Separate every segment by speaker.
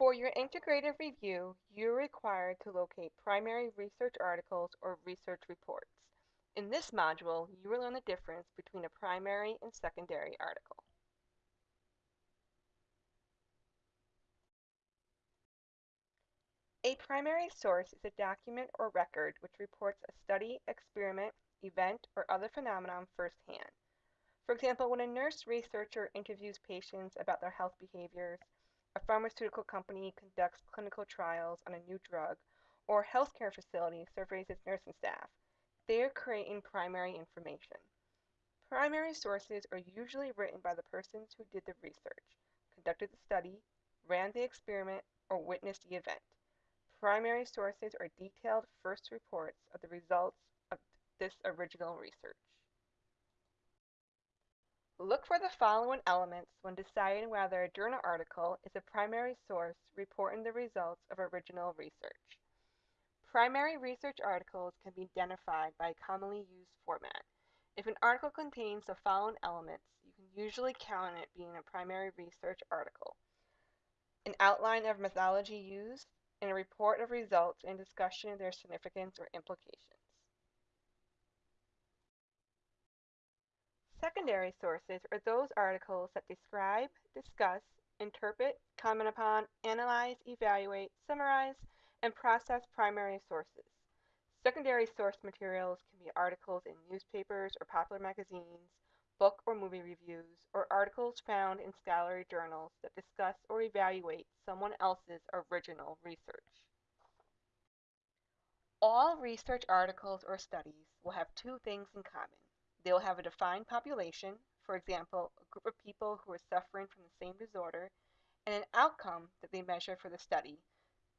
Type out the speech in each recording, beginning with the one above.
Speaker 1: For your integrated review, you're required to locate primary research articles or research reports. In this module, you will learn the difference between a primary and secondary article. A primary source is a document or record which reports a study, experiment, event, or other phenomenon firsthand. For example, when a nurse researcher interviews patients about their health behaviors, a pharmaceutical company conducts clinical trials on a new drug, or a healthcare facility surveys its nursing staff, they are creating primary information. Primary sources are usually written by the persons who did the research, conducted the study, ran the experiment, or witnessed the event. Primary sources are detailed first reports of the results of this original research. Look for the following elements when deciding whether a journal article is a primary source reporting the results of original research. Primary research articles can be identified by a commonly used format. If an article contains the following elements, you can usually count it being a primary research article. An outline of methodology used, and a report of results and discussion of their significance or implications. Secondary sources are those articles that describe, discuss, interpret, comment upon, analyze, evaluate, summarize, and process primary sources. Secondary source materials can be articles in newspapers or popular magazines, book or movie reviews, or articles found in scholarly journals that discuss or evaluate someone else's original research. All research articles or studies will have two things in common. They will have a defined population, for example, a group of people who are suffering from the same disorder, and an outcome that they measure for the study,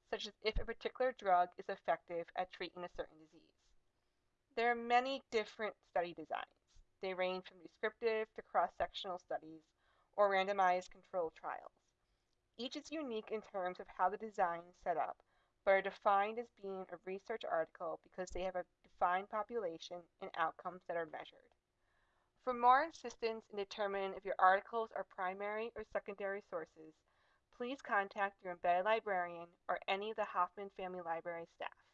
Speaker 1: such as if a particular drug is effective at treating a certain disease. There are many different study designs. They range from descriptive to cross-sectional studies or randomized controlled trials. Each is unique in terms of how the design is set up, but are defined as being a research article because they have a defined population and outcomes that are measured. For more assistance in determining if your articles are primary or secondary sources, please contact your embedded librarian or any of the Hoffman Family Library staff.